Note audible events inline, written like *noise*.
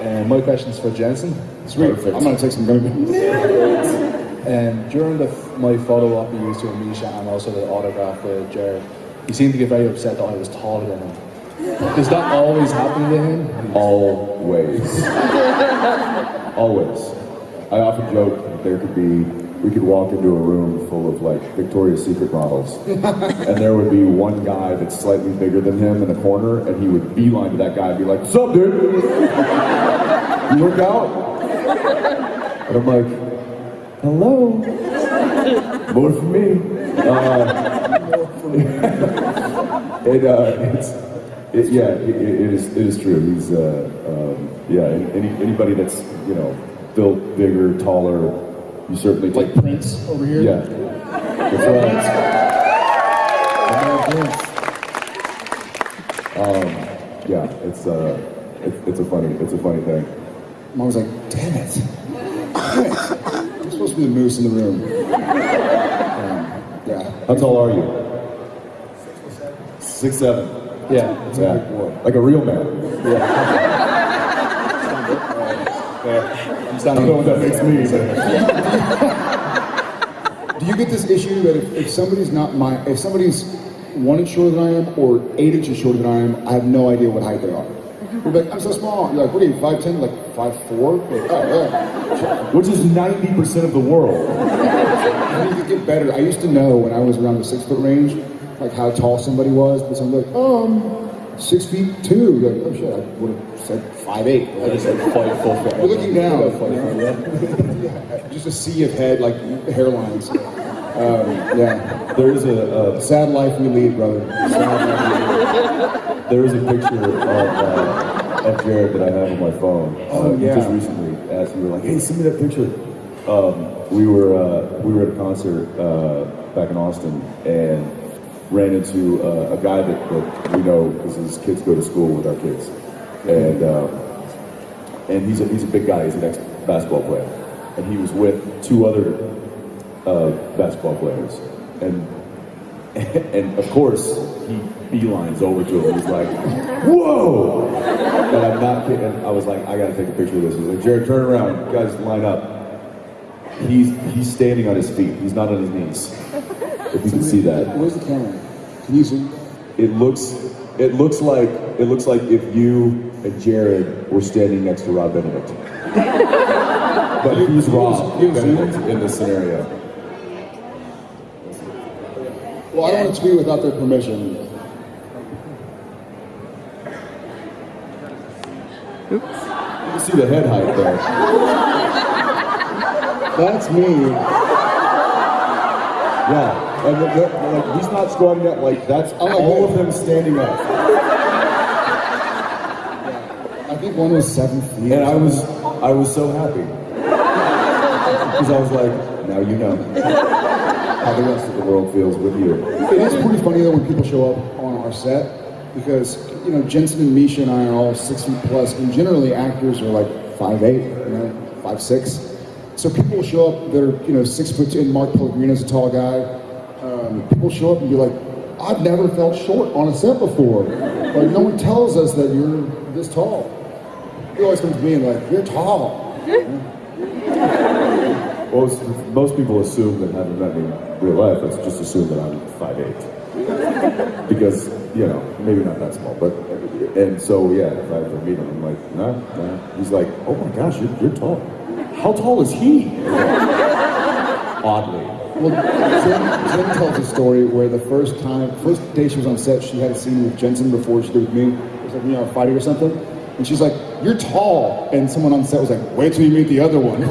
And my question's for Jensen. Sweet. Perfect. I'm gonna take some gummy. *laughs* And during the, my photo op we used to with Misha and also the autograph with Jared, he seemed to get very upset that I was taller than him. *laughs* Does that always happen to him? Always. *laughs* Always. I often joke that there could be, we could walk into a room full of like Victoria's Secret models, *laughs* and there would be one guy that's slightly bigger than him in the corner, and he would beeline to that guy and be like, What's up, dude? *laughs* You work out? And I'm like, Hello? More for me. Uh, *laughs* it, uh, it's, it, yeah, it, it is. It is true. He's, uh, um, yeah. Any, anybody that's you know built bigger, taller, you certainly Like take. Prince over here. Yeah, that's right. *laughs* Um, yeah, it's uh, it's, it's a funny, it's a funny thing. Mom was like, damn it. Damn it. I'm supposed to be the moose in the room. Um, yeah. How tall are you? Six seven. Six seven. Yeah. Yeah, like a real man. I'm *laughs* I standing don't know what that makes me. But Do you get this issue that if, if somebody's not my, if somebody's one inch shorter than I am or eight inches shorter than I am, I have no idea what height they are. You're like, I'm so small. You're like, what are you, 5'10"? Like 5'4"? Like, oh, yeah. which is ninety percent of the world. I need to get better. I used to know when I was around the six foot range, like how tall somebody was, but somebody's like, oh, I'm six feet two. Like, oh shit, I would have said five eight. I just like five foot. foot. You're looking down. Yeah, five foot, yeah. Just a sea of head, like hairlines. Um, yeah. There is a, a Sad life we lead, brother. Sad life we lead. There is a picture of, uh, of Jared that I have on my phone. Oh, uh, yeah. Just recently, as you were like, "Hey, send me that picture." Um, we were uh, we were at a concert uh, back in Austin and ran into uh, a guy that, that we know because his kids go to school with our kids, and uh, and he's a he's a big guy. He's an ex basketball player, and he was with two other uh, basketball players, and *laughs* and of course he beelines over to him. He's like, "Whoa!" And I'm not kidding. I was like, "I gotta take a picture of this." He's like, "Jared, turn around, guys, line up." He's he's standing on his feet. He's not on his knees. If you can see that, Where's the camera? Can you zoom? it looks it looks like it looks like if you and Jared were standing next to Rob Benedict. *laughs* but who's Rob you? Benedict in this scenario? Well, I don't want to tweet without their permission. Oops. You can see the head height there. That's me. Yeah, and they're- they're- like he's not squatting up. Like that's Oh, all yeah. of them standing up. I think one was seven feet. And I was I was so happy because I was like, now you know how the rest of the world feels with you. It is pretty funny though when people show up on our set because you know Jensen and Misha and I are all six feet plus, and generally actors are like five eight, you know, five six. So people show up that are you know six foot two. And Mark Pellegrino's a tall guy. People show up and be like, "I've never felt short on a set before. Like no one tells us that you're this tall." He always comes to me and like, "You're tall." *laughs* Well, most people assume that having met me in real life, let's just assume that I'm 5'8". *laughs* Because, you know, maybe not that small, but, and so, yeah, if I ever meet him, I'm like, nah, nah. He's like, oh my gosh, you're, you're tall. How tall is he? *laughs* Oddly. Well, Jen, Jen tells a story where the first time, first day she was on set, she had a scene with Jensen before she did with me. It was like, you know, fighting or something. And she's like, you're tall. And someone on set was like, wait till you meet the other one.